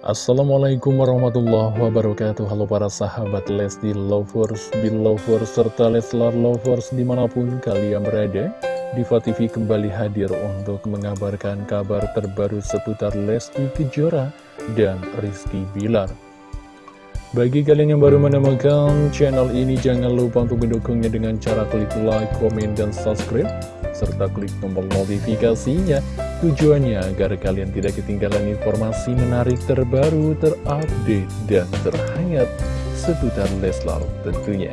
Assalamualaikum warahmatullahi wabarakatuh. Halo para sahabat Lesti Lovers, Belovers, serta Leslar Lovers di mana pun kalian berada Diva TV kembali hadir untuk mengabarkan kabar terbaru seputar Lesti Kejora dan Rizky Bilar. Bagi kalian yang baru menemukan channel ini jangan lupa untuk mendukungnya dengan cara klik like, komen, dan subscribe serta klik tombol notifikasinya Tujuannya agar kalian tidak ketinggalan informasi menarik terbaru, terupdate, dan terhangat seputar Leslar tentunya.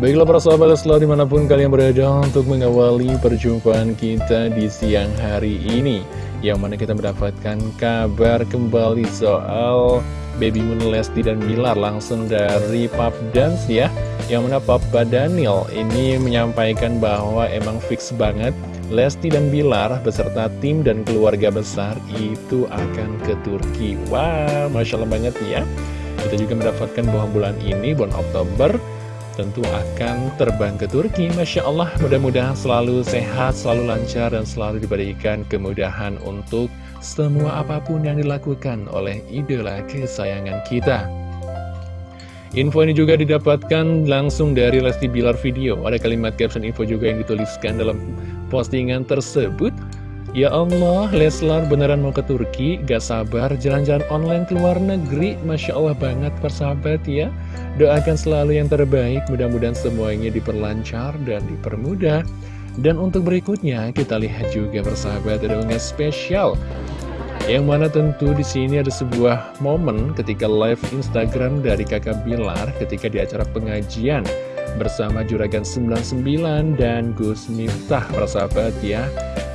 Baiklah para sahabat Leslar di mana pun kalian berada untuk mengawali perjumpaan kita di siang hari ini. Yang mana kita mendapatkan kabar kembali soal Baby Moon Lesti dan Bilar langsung dari Pop Dance ya. Yang mana Papa Daniel ini menyampaikan bahwa emang fix banget Lesti dan Bilar beserta tim dan keluarga besar itu akan ke Turki. Wah, wow, Masya Allah banget ya. Kita juga mendapatkan bahwa bulan ini, bulan Oktober, tentu akan terbang ke Turki. Masya Allah, mudah-mudahan selalu sehat, selalu lancar, dan selalu diberikan kemudahan untuk semua apa pun yang dilakukan oleh idola kesayangan kita. Info ini juga didapatkan langsung dari Lesti Bilar Video. Ada kalimat caption info juga yang dituliskan dalam postingan tersebut. Ya Allah, Leslar beneran mau ke Turki, gak sabar jalan-jalan online ke luar negeri. Masya Allah banget persahabat ya. Doakan selalu yang terbaik, mudah-mudahan semuanya diperlancar dan dipermudah. Dan untuk berikutnya, kita lihat juga persahabat ada unggahan spesial yang mana tentu di sini ada sebuah momen ketika live Instagram dari kakak Bilar ketika di acara pengajian bersama Juragan 99 dan Gus Miftah persahabat ya.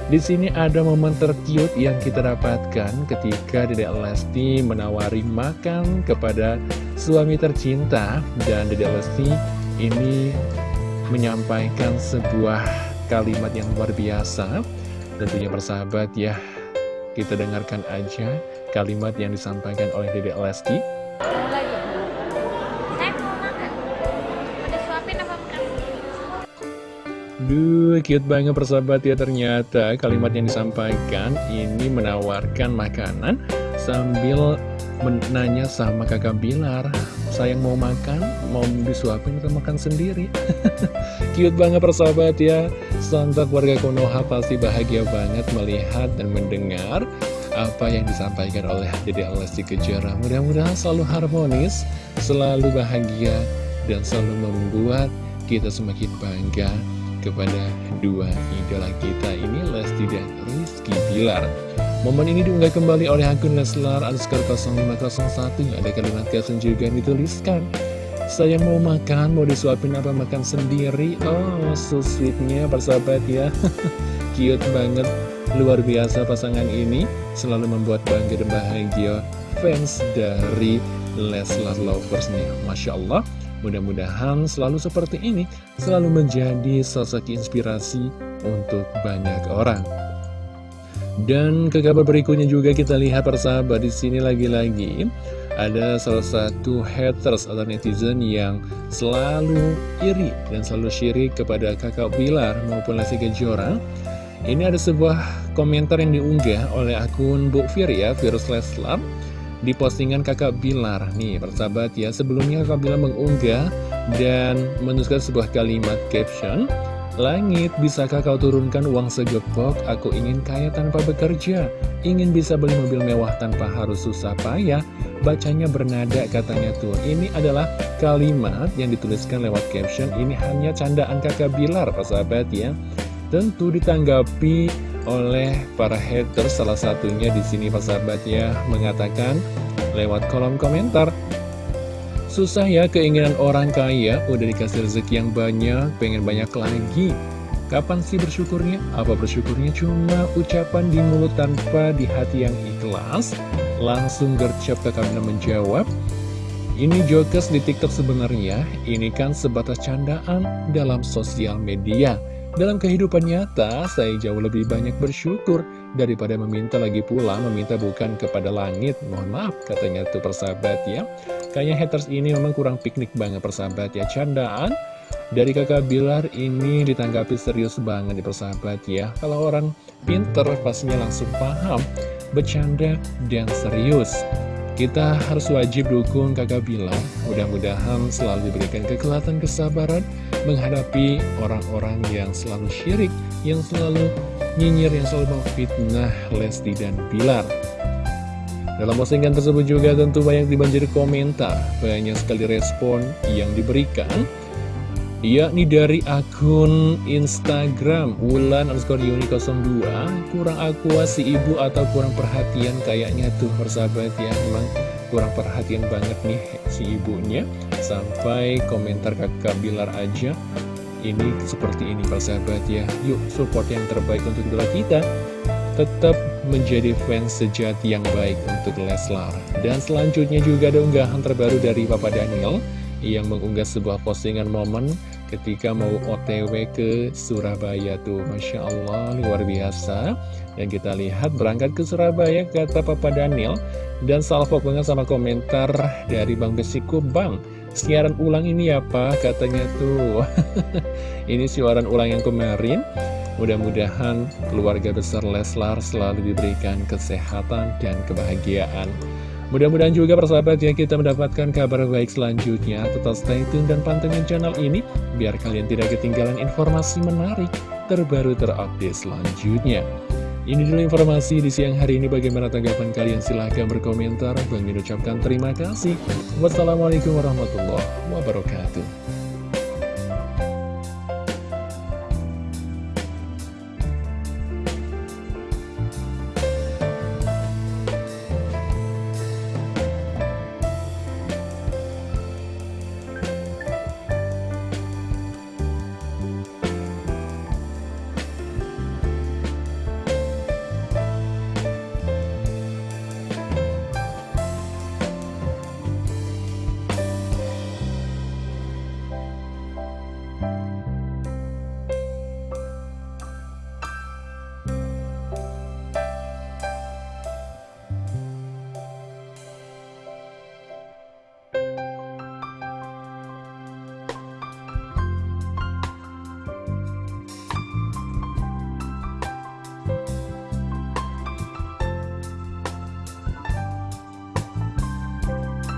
Di sini ada momen tercute yang kita dapatkan ketika Dedek Lesti menawari makan kepada suami tercinta dan Dedek Lesti ini menyampaikan sebuah kalimat yang luar biasa tentunya persahabat ya kita dengarkan aja kalimat yang disampaikan oleh Dedek Lesti. Duh, cute banget persahabat ya ternyata. Kalimat yang disampaikan ini menawarkan makanan sambil menanya sama kakak Bilar. Sayang mau makan, mau disuapin atau makan sendiri. Cute banget persahabat ya. Sontak warga Konoha pasti bahagia banget melihat dan mendengar apa yang disampaikan oleh Dede Lesti Kejora. Mudah-mudahan selalu harmonis, selalu bahagia, dan selalu membuat kita semakin bangga kepada dua idola kita. Ini Lesti dan Rizky Bilar. Momen ini diunggah kembali oleh akun Leslar underscore 0501 Ada kalimat caption juga yang dituliskan. Saya mau makan, mau disuapin apa makan sendiri? Oh, so sweetnya persahabat ya. Cute banget, luar biasa pasangan ini. Selalu membuat bangga dan bahagia fans dari Leslar Lovers nih. Masya Allah Mudah-mudahan selalu seperti ini Selalu menjadi sosok inspirasi untuk banyak orang dan ke kabar berikutnya juga kita lihat persahabat di sini lagi-lagi ada salah satu haters atau netizen yang selalu iri dan selalu syirik kepada kakak Bilar maupun Lesti Kejora. Ini ada sebuah komentar yang diunggah oleh akun Bu Fir ya, Virus Leslar di postingan kakak Bilar. Nih persahabat ya, sebelumnya kakak Bilar mengunggah dan menuliskan sebuah kalimat caption Langit, bisakah kau turunkan uang segepok? Aku ingin kaya tanpa bekerja. Ingin bisa beli mobil mewah tanpa harus susah payah. Bacanya bernada katanya tuh. Ini adalah kalimat yang dituliskan lewat caption. Ini hanya candaan kakak Bilar, Pak sahabat ya. Tentu ditanggapi oleh para haters salah satunya di sini Pak sahabat ya mengatakan lewat kolom komentar Susah ya keinginan orang kaya, udah dikasih rezeki yang banyak, pengen banyak lagi. Kapan sih bersyukurnya? Apa bersyukurnya cuma ucapan di mulut tanpa di hati yang ikhlas? Langsung gercep ke kamera menjawab, ini jokes di TikTok sebenarnya, ini kan sebatas candaan dalam sosial media. Dalam kehidupan nyata, saya jauh lebih banyak bersyukur daripada meminta lagi pula, meminta bukan kepada langit. Mohon maaf, katanya tuh persahabat ya. Kayaknya haters ini memang kurang piknik banget persahabat ya Candaan dari kakak Bilar ini ditanggapi serius banget di persahabat ya Kalau orang pinter pastinya langsung paham bercanda, dan serius. Kita harus wajib dukung kakak Bilar, mudah-mudahan selalu diberikan kekuatan kesabaran menghadapi orang-orang yang selalu syirik, yang selalu nyinyir, yang selalu memfitnah Lesti dan Bilar. Dalam postingan tersebut juga tentu banyak dibanjiri komentar, banyak sekali respon yang diberikan yakni dari akun Instagram Wulan underscore Yuni 02 kurang akuas si ibu atau kurang perhatian? Kayaknya tuh persahabat ya emang kurang perhatian banget nih si ibunya. Sampai komentar kakak Bilar aja ini seperti ini persahabat ya. Yuk support yang terbaik untuk idola kita. Tetap menjadi fans sejati yang baik untuk Leslar. Dan selanjutnya juga ada unggahan terbaru dari Papa Daniel yang mengunggah sebuah postingan momen ketika mau otw ke Surabaya tuh Masya Allah luar biasa. Dan kita lihat berangkat ke Surabaya kata Papa Daniel. Dan salvo banget sama komentar dari Bang Besiku Bang siaran ulang ini apa? Katanya tuh. Ini siaran ulang yang kemarin. Mudah-mudahan keluarga besar Leslar selalu diberikan kesehatan dan kebahagiaan Mudah-mudahan juga persahabat ya kita mendapatkan kabar baik selanjutnya. Tetap stay tune dan pantengin channel ini biar kalian tidak ketinggalan informasi menarik terbaru terupdate selanjutnya. Ini dulu informasi di siang hari ini. Bagaimana tanggapan kalian? Silahkan berkomentar. Bang ucapkan terima kasih. Wassalamualaikum warahmatullahi wabarakatuh.